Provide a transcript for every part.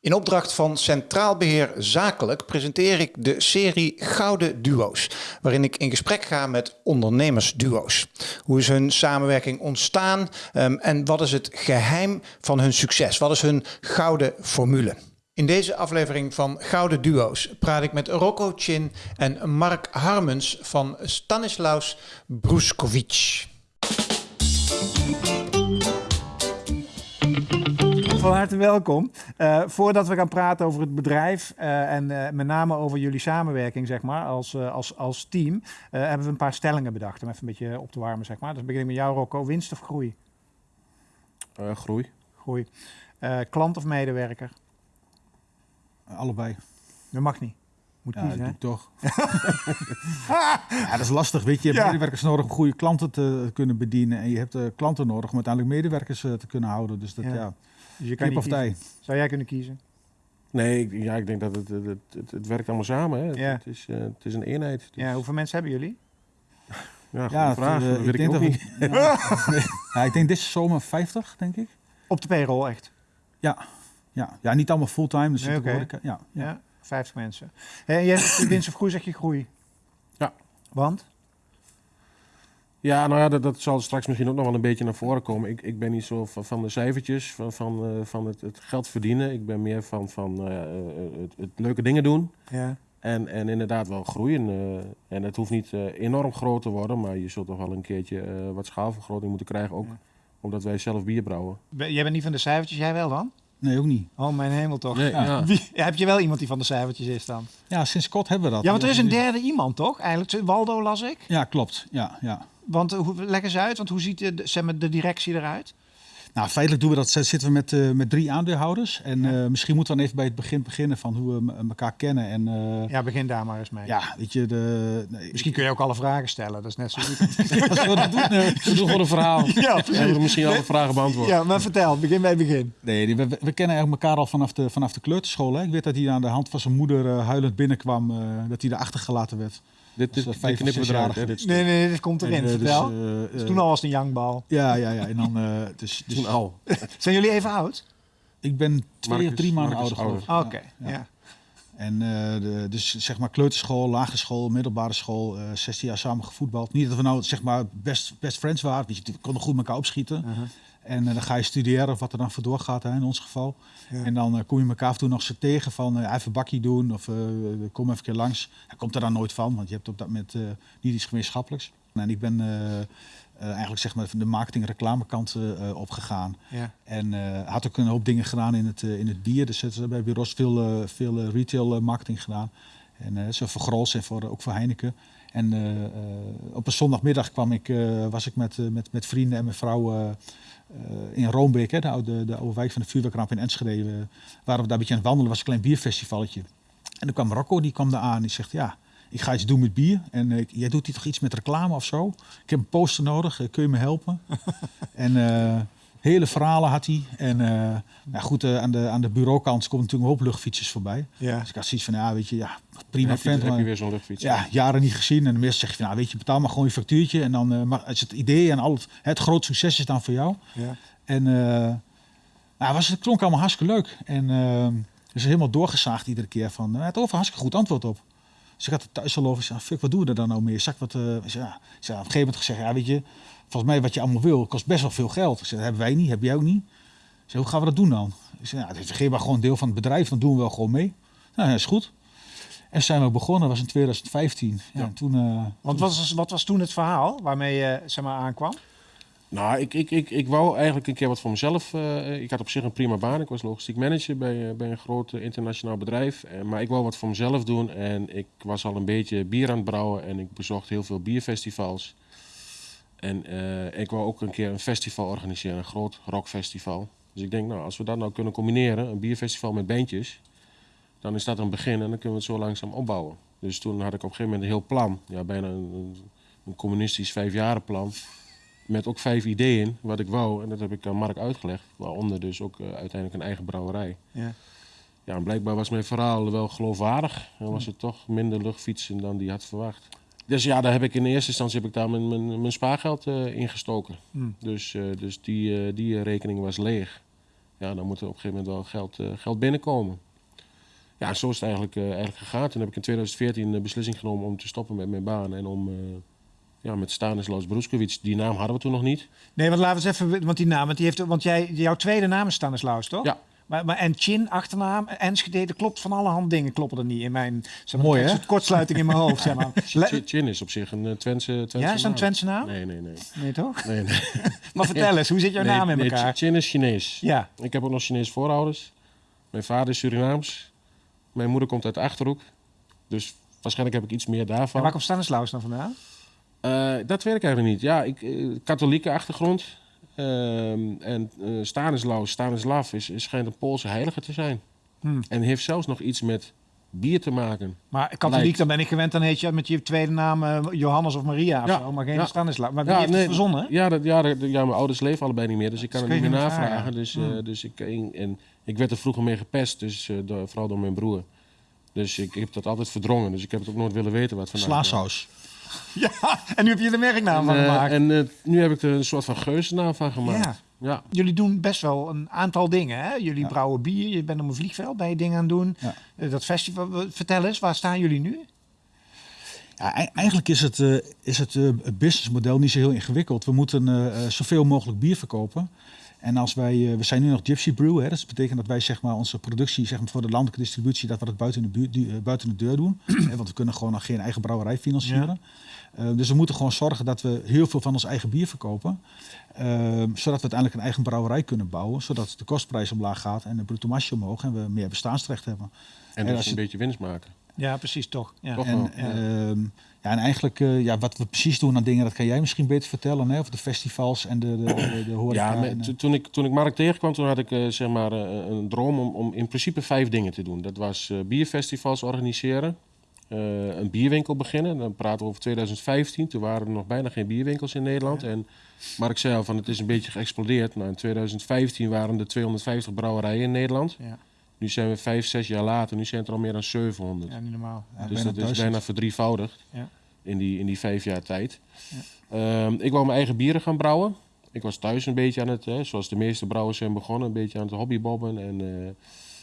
In opdracht van Centraal Beheer Zakelijk presenteer ik de serie Gouden Duo's, waarin ik in gesprek ga met ondernemersduo's. Hoe is hun samenwerking ontstaan um, en wat is het geheim van hun succes? Wat is hun gouden formule? In deze aflevering van Gouden Duo's praat ik met Rocco Chin en Mark Harmens van Stanislaus Bruskovic. Van harte welkom. Uh, voordat we gaan praten over het bedrijf uh, en uh, met name over jullie samenwerking, zeg maar, als, als, als team, hebben we een paar stellingen bedacht om even een beetje op te warmen, zeg maar. Dus begin ik met jou, Rocco. Winst of groei? groei. Groei. klant of medewerker? allebei. Dat mag niet. Moet ja, kiezen, hè? toch. ja, dat is lastig, weet je. Je hebt medewerkers nodig om goede klanten te kunnen bedienen. En je hebt klanten nodig om uiteindelijk medewerkers te kunnen houden. Dus dat, ja. Dus je kan niet kiezen. Zou jij kunnen kiezen? Nee, ik, ja, ik denk dat het, het, het, het werkt allemaal samen. Hè. Ja. Het, is, uh, het is een eenheid. Dus... Ja, hoeveel mensen hebben jullie? Ja, ja vraag. Uh, ik, denk dat ik, ja. ja, ik denk deze zomer 50, denk ik. Op de payroll, echt? Ja, ja. ja niet allemaal fulltime. Dus nee, okay. ja, ja. ja, 50 mensen. En jij winst of groei, zeg je groei? Ja. Want? Ja, nou ja, dat, dat, zal straks misschien ook nog wel een beetje naar voren komen. Ik, ik ben niet zo van, van de cijfertjes, van, van, uh, van het, het, geld verdienen. Ik ben meer van, van uh, het, het, leuke dingen doen. Ja. En, en inderdaad wel groeien. Uh, en het hoeft niet enorm groot te worden, maar je zult toch wel een keertje wat schaalvergroting moeten krijgen. Ook omdat wij zelf bier brouwen. Jij bent niet van de cijfertjes, jij wel dan? Nee, ook niet. Oh, mijn hemel toch. Nee, ja. Wie, heb je wel iemand die van de cijfertjes is dan? Ja, sinds kort hebben we dat. Ja, want er is een derde iemand toch? Eigenlijk, Waldo las ik. Ja, klopt. Ja, ja. Want hoe, leg eens uit, want hoe ziet de, zeg maar, de directie eruit? Nou, feitelijk doen we dat. Zitten we met, uh, met drie aandeelhouders. En uh, misschien moeten we dan even bij het begin beginnen van hoe we elkaar kennen. En, uh, ja, begin daar maar eens mee. Ja, weet je, de, nee, misschien kun je ook alle vragen stellen. Dat is net zo goed. Als we dat doen, we doen gewoon een verhaal. Ja, we misschien alle vragen beantwoorden. Ja, maar vertel, begin bij het begin. Nee, we, we kennen eigenlijk elkaar al vanaf de, vanaf de kleuterschool. Hè. Ik weet dat hij aan de hand van zijn moeder huilend binnenkwam. dat hij erachter gelaten werd. Dit, dit, dit knippen we eruit. Dit nee, nee, dit komt erin. En, uh, Vertel. Dus, uh, dus toen al was het een youngbal. Ja, ja, ja. En dan, uh, dus, dus, toen al. Zijn jullie even oud? Ik ben twee Marcus, of drie maanden ouder geworden. Oké, okay, ja. ja. En de, dus zeg maar kleuterschool, lagere school, middelbare school, 16 jaar samen gevoetbald. Niet dat we nou zeg maar best, best friends waren, we konden goed met elkaar opschieten. -huh. En uh, dan ga je studeren of wat er dan voor doorgaat hè, in ons geval. Ja. En dan uh, kom je elkaar af en toe nog eens tegen van uh, even bakje doen of kom even een keer langs. Hij komt er dan nooit van, want je hebt op dat moment niet iets gemeenschappelijks. En ik ben eigenlijk zeg maar de marketing reclamekant opgegaan. Ja. En had ook een hoop dingen gedaan in het, in het bier. Dus we bij Ros veel, veel retail marketing gedaan. En zo voor Grols en voor, ook voor Heineken. En op een zondagmiddag kwam ik, was ik met, met, met vrienden en mijn vrouw in Roombeek, hè, de, oude, de oude wijk van de vuurwerkramp in Enschede, waren we daar een beetje aan het wandelen. was een klein bierfestivalletje. En toen kwam Rocco, die kwam daar aan. Die zegt, ja, ik ga iets doen met bier. En uh, jij doet hier toch iets met reclame of zo? Ik heb een poster nodig, kun je me helpen? en hele verhalen had hij. En uh, nou goed, uh, aan, de, aan de bureaukant komt natuurlijk een hoop luchtfietsers voorbij. Ja. Dus ik had zoiets van, ja, weet je, ja, prima vent. heb je weer zo'n luchtfiets. Ja, jaren niet gezien. En de meeste zeg je van, nou, weet je, betaal maar gewoon je factuurtje. En dan uh, maar is het idee en al het, het groot succes is dan voor jou. Ja. En nou, was, het klonk allemaal hartstikke leuk. En dus helemaal doorgezaagd iedere keer van, het over hartstikke goed antwoord op. Ik had het thuis al over, zei, fuck, wat doen we er dan nou mee? Zak wat, ja, op een gegeven moment gezegd, ja, weet je, volgens mij wat je allemaal wil, kost best wel veel geld. Ik zei, dat hebben wij niet, heb jij ook niet. Zei, hoe gaan we dat doen dan? Ik zei, nou, geef maar gewoon deel van het bedrijf, dan doen we wel gewoon mee. Nou, ja, is goed. En zijn we begonnen, dat was in 2015. Ja, ja. Toen, uh, Want wat was, wat was toen het verhaal waarmee je zeg maar, aankwam? Nou, ik, ik, ik, ik wou eigenlijk een keer wat voor mezelf. Uh, ik had op zich een prima baan. Ik was logistiek manager bij, uh, bij een groot internationaal bedrijf. Maar ik wou wat voor mezelf doen. En ik was al een beetje bier aan het brouwen. En ik bezocht heel veel bierfestivals. En ik wou ook een keer een festival organiseren, een groot rockfestival. Dus ik denk, nou, als we dat nou kunnen combineren, een bierfestival met bandjes, dan is dat een begin en dan kunnen we het zo langzaam opbouwen. Dus toen had ik op een gegeven moment een heel plan, ja, bijna een, een communistisch vijfjarenplan, met ook vijf ideeën wat ik wou. En dat heb ik aan Mark uitgelegd, waaronder dus ook uh, uiteindelijk een eigen brouwerij. Ja. Ja, en blijkbaar was mijn verhaal wel geloofwaardig en was het toch minder luchtfietsen dan die had verwacht. Dus ja, daar heb ik in eerste instantie heb ik daar mijn, mijn, mijn spaargeld eh in gestoken. Hmm. Dus, eh, dus die, eh, die eh, rekening was leeg. Ja, dan moet er op een gegeven moment wel geld, eh, geld binnenkomen. Ja, zo is het eigenlijk, eh, eigenlijk gegaan. Toen heb ik in 2014 de beslissing genomen om te stoppen met mijn baan en om eh, ja, met Stanislaus Broeskowitz, die naam hadden we toen nog niet. Nee, want laten we eens even, want die naam, want, die heeft, want jij, jouw tweede naam is Stanislaus, toch? Ja. Maar, maar en Chin, achternaam, Enschede, dat klopt van alle hand dingen kloppen er niet in mijn... Zeg Mooi, hè? kortsluiting in mijn hoofd, zeg maar. Chin- is op zich een uh, Twentse, Twentse ja, is dat een. Twentse naam? Nee, nee, nee. Nee, toch? nee, nee. Maar vertel eens, hoe zit jouw Nee, naam in nee, elkaar? Chin is Chinees. Ja, Ik heb ook nog Chinese voorouders. Mijn vader is Surinaams. Mijn moeder komt uit de Achterhoek. Dus waarschijnlijk heb ik iets meer en daarvan. waar komt Stanislaus dan vandaan? Eh, dat weet ik eigenlijk niet. Ja, ik, eh, katholieke achtergrond. Ehm, en eh Stanislaus, Stanislav is, is, schijnt een Poolse heilige te zijn. Hmm. En heeft zelfs nog iets met bier te maken. Maar katholiek, Lijkt. dan ben ik gewend, dan heet je met je tweede naam Johannes of Maria of Ja, zo, maar geen ja. Stanislaus. Maar wie heeft nee, het verzonnen? Ja, dat, ja, dat- ja, mijn ouders leven allebei niet meer, dus ik kan het niet meer vragen. navragen. Dus, Hmm. dus ik, en, en ik werd er vroeger mee gepest, dus, door, vooral door mijn broer. Dus ik, heb dat altijd verdrongen, dus ik heb het ook nooit willen weten wat vandaan kwam. Ja, en nu heb je er merknaam van En, eh, gemaakt. en eh, nu heb ik er een soort van geuzennaam van gemaakt. Ja. Ja. Jullie doen best wel een aantal dingen. Hè? Jullie Ja. brouwen bier, je bent op een vliegveld, ben je dingen aan het doen. Ja. Eh, dat festival, vertel eens, waar staan jullie nu? Ja, ei- eigenlijk is het, eh, is het eh, het businessmodel niet zo heel ingewikkeld. We moeten zoveel mogelijk bier verkopen. En als wij, eh, we zijn nu nog Gypsy Brew, hè, dat betekent dat wij zeg maar, onze productie zeg maar, voor de landelijke distributie, dat we dat buiten de, buurt, eh, buiten de deur doen. Hè, want we kunnen gewoon nog geen eigen brouwerij financieren. Eh, dus we moeten gewoon zorgen dat we heel veel van ons eigen bier verkopen. eh, zodat we uiteindelijk een eigen brouwerij kunnen bouwen. Zodat de kostprijs omlaag gaat en de bruto marge omhoog. En we meer bestaansrecht hebben. En En als een je- beetje winst maken. Ja, precies, toch? Ja. Toch? En, ehm, ja, en eigenlijk eh, ja, wat we precies doen aan dingen, dat kan jij misschien beter vertellen. Hè? Over de festivals en de, de, de, de horeca. Ja, en, eh, to- toen, ik, toen ik Mark tegenkwam, toen had ik eh, zeg maar, een droom om, om in principe vijf dingen te doen. Dat was bierfestivals organiseren, een bierwinkel beginnen. Dan praten we over 2015. Toen waren er nog bijna geen bierwinkels in Nederland. En Mark zei al van het is een beetje geëxplodeerd. Nou, in 2015 waren er 250 brouwerijen in Nederland. Ja. Nu zijn we vijf, zes jaar later. Nu zijn het er al meer dan 700. ja, niet normaal. Ja. Ja, Dus dat is bijna verdrievoudigd Ja. in, die, in die vijf jaar tijd. Ehm, ik wou mijn eigen bieren gaan brouwen. Ik was thuis een beetje aan het, hè, zoals de meeste brouwers zijn begonnen, een beetje aan het hobbybobben. En, eh,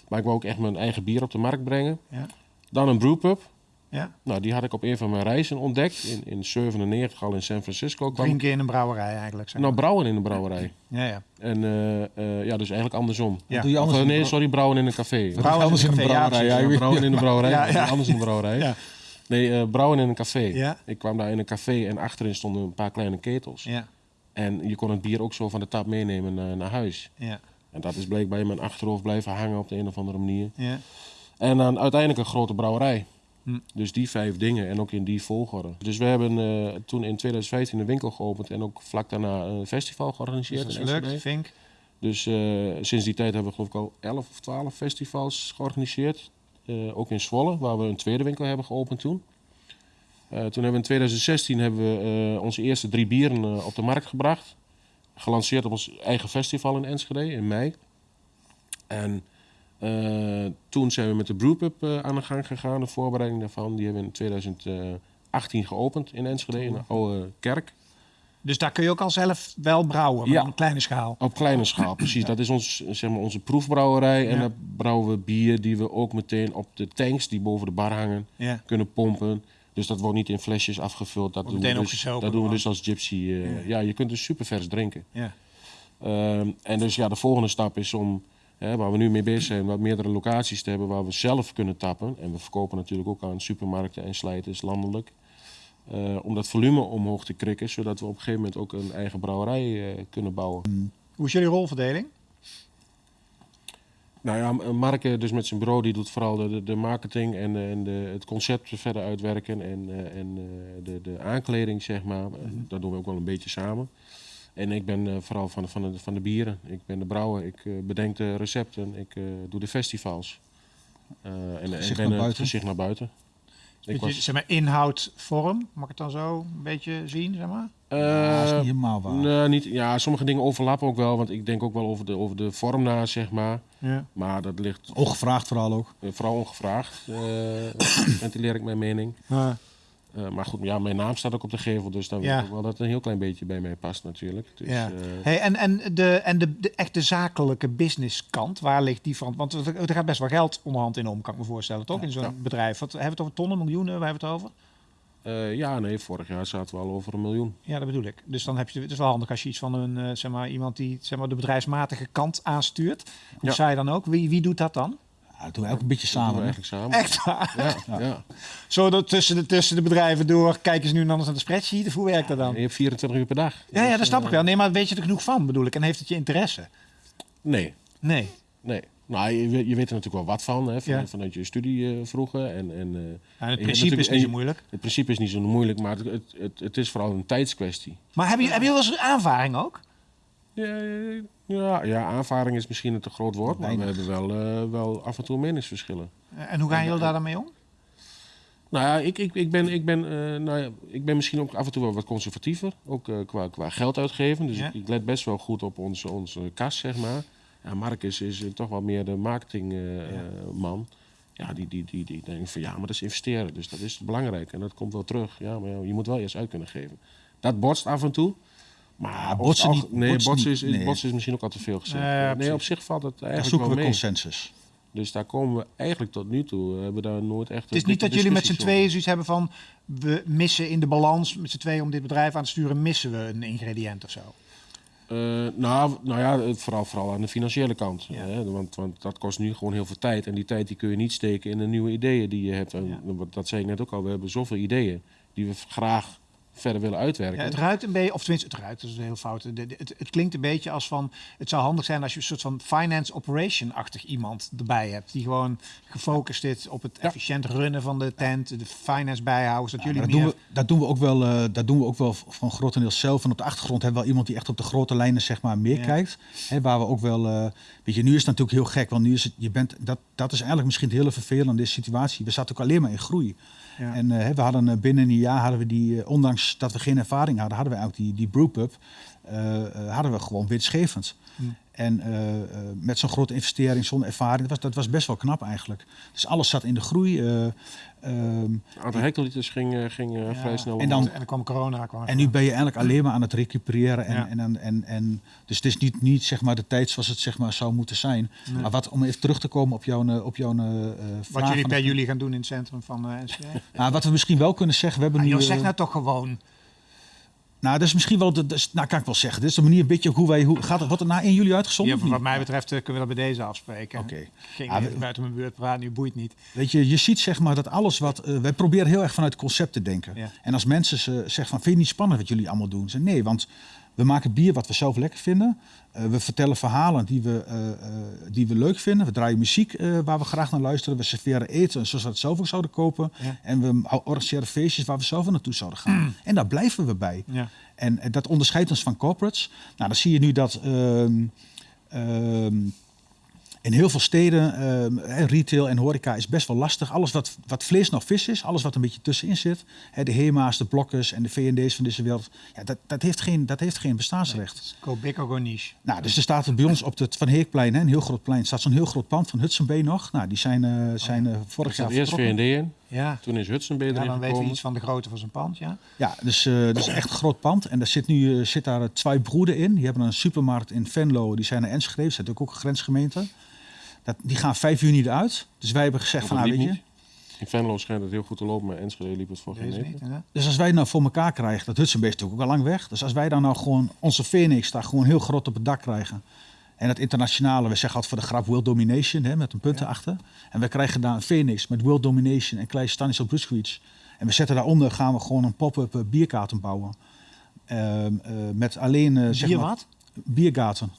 maar ik wou ook echt mijn eigen bier op de markt brengen. Ja. Dan een brewpub. Ja. Nou, die had ik op een van mijn reizen ontdekt. In, in 97 al in San Francisco. Kwam ik Drinken in een brouwerij eigenlijk. Zeg nou brouwen in een brouwerij. ja, ja. En eh, eh, ja, dus eigenlijk andersom. Ja. doe je anders eh, nee, sorry, brouwen in een café. Brouwen anders in een brouwerij, ja. Ja, brouwen in een brouwerij. Anders in een brouwerij. Ja. Nee, eh, brouwen in een café. Ja. Ik kwam daar in een café en achterin stonden een paar kleine ketels. Ja. En je kon het bier ook zo van de tap meenemen naar, naar huis. Ja. En dat is blijkbaar in mijn achterhoofd blijven hangen op de een of andere manier. Ja. En dan uiteindelijk een grote brouwerij. Hm. Dus die vijf dingen en ook in die volgorde. Dus we hebben eh, toen in 2015 een winkel geopend en ook vlak daarna een festival Dus georganiseerd. dat is in gelukt, Enschede. Vink. Dus sinds die tijd hebben we geloof ik al 11 of 12 festivals georganiseerd. Eh, ook in Zwolle, waar we een tweede winkel hebben geopend toen. Eh, toen hebben we in 2016 hebben we onze eerste drie bieren op de markt gebracht. Gelanceerd op ons eigen festival in Enschede in mei. En toen zijn we met de Brewpub eh, aan de gang gegaan, de voorbereiding daarvan. Die hebben we in 2018 geopend in Enschede, in de oude kerk. Dus daar kun je ook al zelf wel brouwen, maar Ja. op kleine schaal. Op kleine schaal, precies. Dat is ons, zeg maar, onze proefbrouwerij. En Ja. dan brouwen we bier die we ook meteen op de tanks die boven de bar hangen kunnen pompen. Dus dat wordt niet in flesjes afgevuld. Dat, doen we, dus, dat doen we dus als gypsy. eh, ja. je kunt dus super vers drinken. Ja. Ehm, en dus ja, de volgende stap is om, hè, waar we nu mee bezig zijn, wat meerdere locaties te hebben waar we zelf kunnen tappen. En we verkopen natuurlijk ook aan supermarkten en slijters landelijk. Eh, om dat volume omhoog te krikken, zodat we op een gegeven moment ook een eigen brouwerij eh, kunnen bouwen. Hoe is jullie rolverdeling? Nou ja, Mark eh, dus met zijn bureau, die doet vooral de, de, marketing en, en de, het concept verder uitwerken en, en de, de aankleding, zeg maar. Eh, Dat doen we ook wel een beetje samen. En ik ben eh, vooral van de, van, de, van de bieren. Ik ben de brouwer, ik eh, bedenk de recepten, ik eh, doe de festivals. Eh, en en Gezicht ik ben naar het buiten. gezicht naar buiten. Ik Beetje, zeg maar inhoud, vorm, mag ik het dan zo een beetje zien, zeg maar? ja, dat is niet helemaal waar. nee, niet, ja, sommige dingen overlappen ook wel, want ik denk ook wel over de, over de vorm na, zeg maar. Ja. Maar dat ligt Ongevraagd vooral ook. vooral ongevraagd, eh ventileer ik mijn mening. Eh, maar goed, ja, mijn naam staat ook op de gevel, dus dan Ja. weet ik wel dat het een heel klein beetje bij mij past natuurlijk. Dus, ja. eh, hey, en en, de, en de, de echte zakelijke businesskant, waar ligt die van? Want er, gaat best wel geld onderhand in om, kan ik me voorstellen, toch? In zo'n Ja. bedrijf. Wat, hebben we het over tonnen, miljoenen? Waar hebben we het over? eh, ja, nee, vorig jaar zaten we al over een miljoen. Ja, dat bedoel ik. Dus dan heb je het is wel handig als je iets van een, zeg maar, iemand die zeg maar, de bedrijfsmatige kant aanstuurt. Hoe Ja. zei je dan ook? Wie, wie doet dat dan? Ja, dat doen we ook een beetje samen. eigenlijk samen. Echt waar? Ja, ja. Zo dat tussen de, tussen de bedrijven door kijken ze nu anders naar de spreadsheet? Hoe werkt dat dan? Je hebt 24 uur per dag. Ja, ja, dat snap ik wel. Nee, maar weet je er genoeg van, bedoel ik? En heeft het je interesse? Nee, Nee. nee. Nou, je, weet- je weet er natuurlijk wel wat van, hè, van Ja. vanuit je studie eh, vroeger. En, en, Ja, het je principe is niet zo moeilijk. Het principe is niet zo moeilijk, maar het, het, het, het is vooral een tijdskwestie. Maar hebben jullie, hebben jullie wel eens aanvaring ook? Ja, ja, ja, aanvaring is misschien een te groot woord, maar we hebben wel, eh, wel af en toe meningsverschillen. En hoe gaan jullie daar dan mee om? Nou ja, ik, ik, ik, ben, ik, ben, eh, nou ja, ik ben misschien ook af en toe wel wat conservatiever, ook eh, qua, qua geld uitgeven. Dus Ja. ik, ik let best wel goed op onze, onze kas, zeg maar. Ja, Mark is, eh, toch wel meer de marketingman. ja, die, die, die, die denkt van ja, maar dat is investeren, dus dat is belangrijk en dat komt wel terug. Ja, maar ja, je moet wel eerst uit kunnen geven. Dat botst af en toe. Maar botsen niet- Nee, botsen botsen, is, nee. botsen is misschien ook al te veel gezegd. Ja, nee, op zich valt het Daar eigenlijk zoeken wel we mee. consensus. Dus daar komen we eigenlijk tot nu toe. We hebben daar nooit echt. Het is niet dat jullie met z'n tweeën zoiets hebben van... we missen in de balans met z'n tweeën om dit bedrijf aan te sturen... missen we een ingrediënt of zo. Eh, nou, nou ja, het- vooral, vooral aan de financiële kant. Ja. Hè? Want, want dat kost nu gewoon heel veel tijd. En die tijd die kun je niet steken in de nieuwe ideeën die je hebt. En Ja. dat zei ik net ook al. We hebben zoveel ideeën die we graag verder willen uitwerken. Ja, het ruikt een beetje, of tenminste, het ruikt, dat is een heel fout. De- de- Het, het klinkt een beetje als van, het zou handig zijn als je een soort van finance operation-achtig iemand erbij hebt. Die gewoon gefocust is op het Ja. efficiënt runnen van de tent, de finance bijhouden, zodat Ja, jullie dat, meer... doen we, dat, doen we ook wel, eh, dat doen we ook wel van grotendeels zelf. En op de achtergrond hebben we wel iemand die echt op de grote lijnen zeg maar, meer kijkt. Hè, waar we ook wel... eh, weet je, nu is het natuurlijk heel gek. Want nu is het... Je bent, dat, dat is eigenlijk misschien het hele vervelende in deze situatie. We zaten ook alleen maar in groei. Ja. En eh, we hadden eh, binnen een jaar hadden we die... eh, ondanks dat we geen ervaring hadden, hadden we eigenlijk die, die brewpub... hadden we gewoon winstgevend. Hm. En met zo'n grote investering, zonder ervaring, dat was, dat was best wel knap eigenlijk. Dus alles zat in de groei. Het aantal hectoliters ging, eh, ging eh, Ja. vrij snel En dan-. En dan kwam corona. Kwam en nu ben je eigenlijk alleen maar aan het recupereren. En, Ja. en, en, en, en, dus het is niet, niet zeg maar, de tijd zoals het zeg maar, zou moeten zijn. Nee. Maar wat, om even terug te komen op jouw, eh, op jouw eh, vraag. Wat jullie per jullie gaan doen in het centrum van eh NCA. Nou, wat we misschien wel kunnen zeggen, we hebben Ah, nu... joh, zeg nou toch gewoon. Nou, dat is misschien wel, de, nou kan ik wel zeggen. Dit is de manier een beetje hoe wij, hoe, gaat het, wordt het na 1 juli uitgezonden? Ja, wat mij betreft eh, kunnen we dat bij deze afspreken. Oké. We- even buiten mijn beurt praten, nu boeit niet. Weet je, je ziet zeg maar dat alles wat... eh, wij proberen heel erg vanuit concept te denken. Ja. En als mensen ze zeggen van, vind je het niet spannend wat jullie allemaal doen? Ze nee, want we maken bier wat we zelf lekker vinden. Eh, we vertellen verhalen die we, eh, eh, die we leuk vinden. We draaien muziek waar we graag naar luisteren. We serveren eten zoals we het zelf ook zouden kopen. Ja. En we organiseren feestjes waar we zelf naartoe zouden gaan. En daar blijven we bij. Ja. En dat onderscheidt ons van corporates. Nou, dan zie je nu dat ehm, ehm, in heel veel steden, ehm, hè, retail en horeca is best wel lastig. Alles wat, wat vlees nog vis is, alles wat een beetje tussenin zit. Hè, de HEMA's, de Blokkers en de V&D's van deze wereld. Ja, dat, dat, heeft geen, dat heeft geen bestaansrecht. Go big or go niche. Nou, dus er staat bij ons op het Van Heekplein, hè, een heel groot plein, staat zo'n heel groot pand van Hudson Bay nog. Nou, die zijn, eh, zijn eh, Er vorig jaar eerst. V&D in, Ja. toen is Hudson Bay Ja, erin dan weten we iets van de grootte van zijn pand, ja. Ja, dus, eh dus echt een groot pand. En daar zit nu eh, zit daar twee broeden in. Die hebben een supermarkt in Venlo. Die zijn naar Enschede. Dat is ook een grensgemeente. Dat, die gaan 5 juni eruit. Dus wij hebben gezegd van, nou, weet je... In Venlo schijnt het heel goed te lopen, maar Enschede liep het voor geen? Dus als wij nou voor elkaar krijgen, dat is natuurlijk ook al lang weg. Dus als wij dan nou gewoon onze Phoenix daar gewoon heel groot op het dak krijgen. En het internationale, we zeggen altijd voor de grap World Domination, hè, met een punt Ja. erachter. En we krijgen daar een Phoenix met World Domination en klein Stanislav Bruskowitz. En we zetten daaronder, gaan we gewoon een pop-up eh, bierkaarten bouwen. Ehm, eh, met alleen, eh zeg Bier maar, wat? biergaten.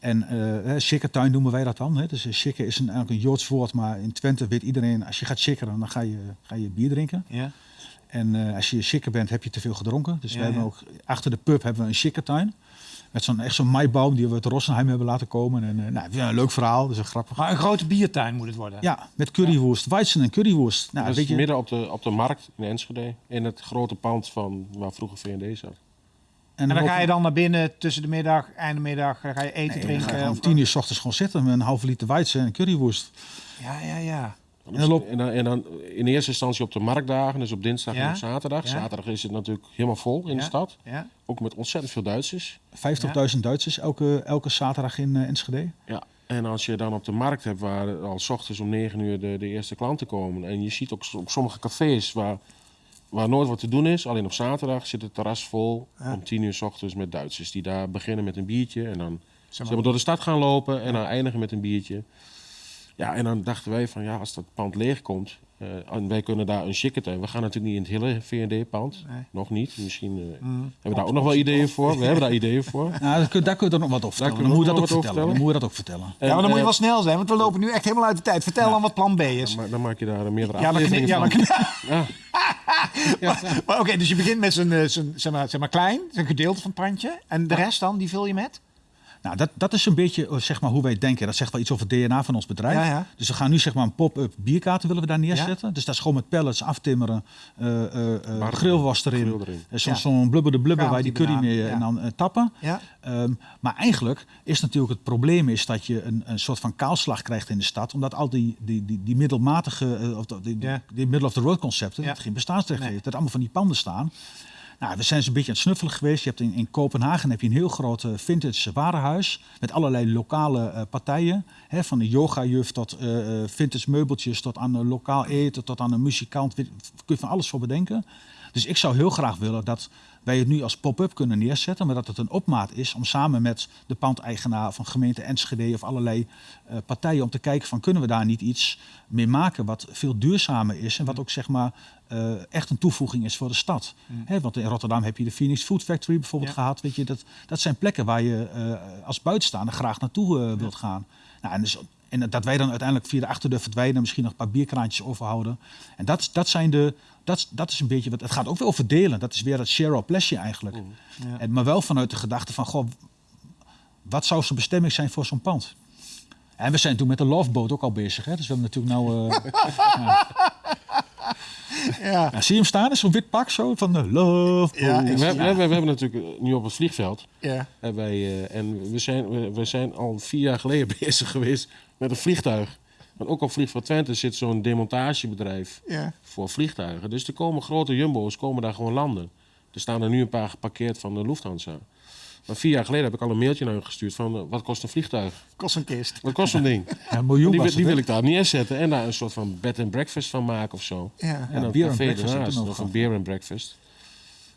En eh shikkertuin noemen wij dat dan. Hè. Dus shikker is een, eigenlijk een Joods woord, maar in Twente weet iedereen, als je gaat shikkeren, dan ga je, ga je bier drinken. Ja. En eh, als je shikker bent, heb je te veel gedronken. Dus Ja, we hebben ja. ook achter de pub hebben we een shikkertuin. Met zo'n echt zo'n maibaum die we uit Rossenheim hebben laten komen. En eh, nou, ja, een leuk verhaal, dus een grappig. Maar een grote biertuin moet het worden. Ja, met curryworst, weizen en curryworst. Nou, dat weet je, midden op de, op de markt in Enschede, in het grote pand van waar vroeger V&D zat. En dan ga je dan naar binnen tussen de middag, einde middag, dan ga je eten, Nee, dan drinken. ga je of- om tien uur s ochtends gewoon zitten met een halve liter weizen en curryworst. Ja, ja, ja. En dan en, dan, en dan in eerste instantie op de marktdagen, dus op dinsdag Ja, en op zaterdag. ja. Zaterdag is het natuurlijk helemaal vol in Ja. de stad. Ja? Ook met ontzettend veel Duitsers. 50.000 Duitsers elke, elke zaterdag in eh, Enschede. Ja. En als je dan op de markt hebt waar al s ochtends om 9 uur de, de eerste klanten komen. En je ziet ook op sommige cafés waar, waar nooit wat te doen is. Alleen op zaterdag zit het terras vol Ja. om 10 uur s ochtends met Duitsers. Die daar beginnen met een biertje en dan Zeg maar, door de stad gaan lopen en dan eindigen met een biertje. Ja, en dan dachten wij van ja, als dat pand leeg komt eh, en wij kunnen daar een chicken We gaan natuurlijk niet in het hele V&D-pand. Nee. Nog niet. Misschien eh, Mm. hebben we daar ook nog wel ideeën voor. We hebben daar ideeën voor. Nou, daar kun, daar kun je dan nog wat over vertellen. Dan we moet je dat nog ook vertellen. Dan moet je dat ook vertellen. Ja, maar dan moet je wel snel zijn, want we lopen nu echt helemaal uit de tijd. Vertel dan wat plan B is. eh, maar dan maak je daar meerdere Ja, afleveringen ja, Ja. maar, maar oké, dus je begint met zo'n, eh, zo'n, zeg, maar, zeg maar klein, zo'n gedeelte van het pandje. En de rest dan, die vul je met? Nou, dat, dat is een beetje eh, zeg maar, hoe wij denken. Dat zegt wel iets over het DNA van ons bedrijf. Ja, ja. Dus we gaan nu zeg maar, een pop-up bierkaarten willen we daar neerzetten. Dus dat is gewoon met pallets aftimmeren, eh eh eh, Bar- grillwas erin. grill erin. Zo'n Ja. zo'n blubber de blubber waar je die curry mee ja. en dan tappen. Ja. Ehm, maar eigenlijk is natuurlijk het probleem is dat je een, een soort van kaalslag krijgt in de stad. Omdat al die, die, die, die middelmatige, of die, die, Ja. die middle of the road concepten, Ja. dat geen bestaansrecht Nee. heeft. Dat allemaal van die panden staan. Nou, we zijn eens een beetje aan het snuffelen geweest. Je hebt in, in Kopenhagen heb je een heel groot eh, vintage warenhuis. Met allerlei lokale eh, partijen. Hè, van de yogajuf tot eh, vintage meubeltjes, tot aan eh, lokaal eten, tot aan een muzikant. Kun je van alles voor bedenken. Dus ik zou heel graag willen dat wij het nu als pop-up kunnen neerzetten. Maar dat het een opmaat is om samen met de pandeigenaar van gemeente Enschede of allerlei partijen om te kijken van kunnen we daar niet iets mee maken wat veel duurzamer is en wat ook zeg maar eh, echt een toevoeging is voor de stad. Hè, want in Rotterdam heb je de Phoenix Food Factory bijvoorbeeld Ja. gehad. Weet je, dat, dat zijn plekken waar je eh, als buitenstaander graag naartoe eh, wilt gaan. Nou, en, dus, en dat wij dan uiteindelijk via de achterdeur verdwijnen, misschien nog een paar bierkraantjes overhouden. En dat, dat zijn de. Dat, dat is een beetje wat. Het gaat ook weer over delen. Dat is weer het share or pleasure eigenlijk. Ja. En, maar wel vanuit de gedachte van, goh, wat zou zijn bestemming zijn voor zo'n pand? En we zijn toen met de Loveboat ook al bezig. Hè? Dus we hebben natuurlijk nou... Ja. ja, zie je hem staan? Is zo'n wit pak zo van de. Ja, ik- We, hebben- we, we hebben natuurlijk eh, nu op het vliegveld. Ja. En, wij, eh, en we, zijn, we, we zijn al vier jaar geleden bezig geweest met een vliegtuig. Want ook op Vliegveld Twente zit zo'n demontagebedrijf Ja. voor vliegtuigen. Dus er komen grote jumbo's komen daar gewoon landen. Er staan er nu een paar geparkeerd van de Lufthansa. Maar vier jaar geleden heb ik al een mailtje naar hun gestuurd van eh, wat kost een vliegtuig? Kost een kist. Wat kost zo'n ding? Ja, een miljoen Die, was wil- die ik daar neerzetten en daar een soort van bed and breakfast van maken of zo. Ja. en Ja, dan beer café ernaast, of een beer and breakfast.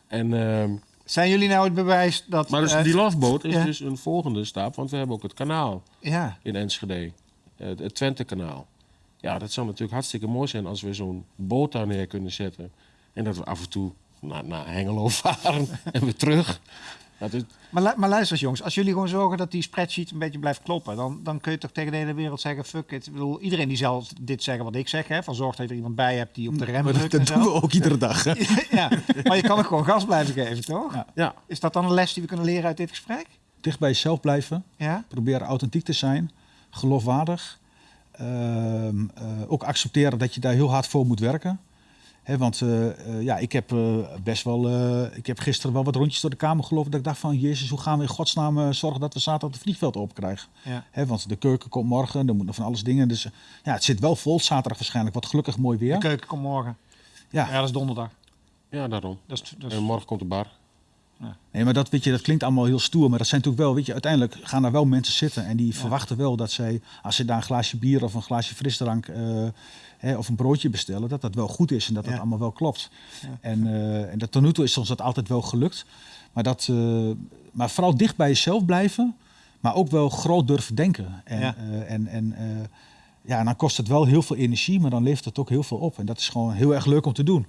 En, ehm, Zijn jullie nou het bewijs dat... maar dus die loveboat is ja. dus een volgende stap, want we hebben ook het kanaal Ja. in Enschede. Het, het Twente-kanaal. Ja, dat zou natuurlijk hartstikke mooi zijn als we zo'n boot daar neer kunnen zetten. En dat we af en toe naar, naar Hengelo varen en weer terug. Dat is, Maar, maar luister eens jongens, als jullie gewoon zorgen dat die spreadsheet een beetje blijft kloppen, dan, dan kun je toch tegen de hele wereld zeggen, fuck it. Ik bedoel, iedereen die zal dit zeggen wat ik zeg, hè, van zorg dat je er iemand bij hebt die op de rem Maar drukt dat, en dat doen we ook iedere dag. Hè? ja, maar je kan ook gewoon gas blijven geven, toch? Ja. ja, Is dat dan een les die we kunnen leren uit dit gesprek? Dicht bij jezelf blijven. Ja? Proberen authentiek te zijn. Geloofwaardig. Ehm, eh, ook accepteren dat je daar heel hard voor moet werken. Hè, want eh, eh, ja, ik heb eh, best wel. eh, ik heb gisteren wel wat rondjes door de kamer gelopen. Dat ik dacht van Jezus, hoe gaan we in godsnaam zorgen dat we zaterdag het vliegveld opkrijgen? Ja. Hè, want de keuken komt morgen, er moet nog van alles dingen. Dus ja, het zit wel vol zaterdag waarschijnlijk. Wat gelukkig mooi weer. De keuken komt morgen. Ja, Ja, dat is donderdag. ja, daarom. Dat is, dat is- En morgen komt de bar. Nee, maar dat, weet je, dat klinkt allemaal heel stoer. Maar dat zijn natuurlijk wel, weet je, uiteindelijk gaan daar wel mensen zitten. En die verwachten wel dat zij, als ze daar een glaasje bier of een glaasje frisdrank eh, hè, of een broodje bestellen, dat dat wel goed is en dat dat allemaal wel klopt. Ja. En, eh, en dat tot nu toe is ons dat altijd wel gelukt. Maar, dat, eh, maar vooral dicht bij jezelf blijven, maar ook wel groot durven denken. En, en, en, ja, en dan kost het wel heel veel energie, maar dan levert het ook heel veel op. En dat is gewoon heel erg leuk om te doen.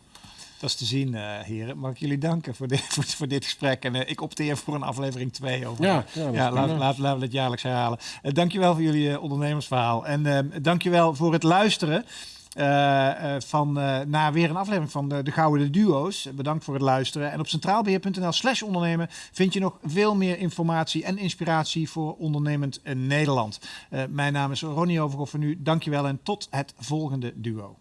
Is te zien, eh, heren. Mag ik jullie danken voor dit, voor, voor dit gesprek. En eh, ik opteer voor een aflevering 2 over. Ja, ja, dat ja is laat, laten we het jaarlijks herhalen. Uh, dankjewel voor jullie eh, ondernemersverhaal. En dankjewel voor het luisteren. Van, naar weer een aflevering van de, de Gouden Duo's. Bedankt voor het luisteren. En op centraalbeheer.nl slash ondernemen vind je nog veel meer informatie en inspiratie voor ondernemend Nederland. Mijn naam is Ronnie Overhoff voor nu. Dankjewel en tot het volgende duo.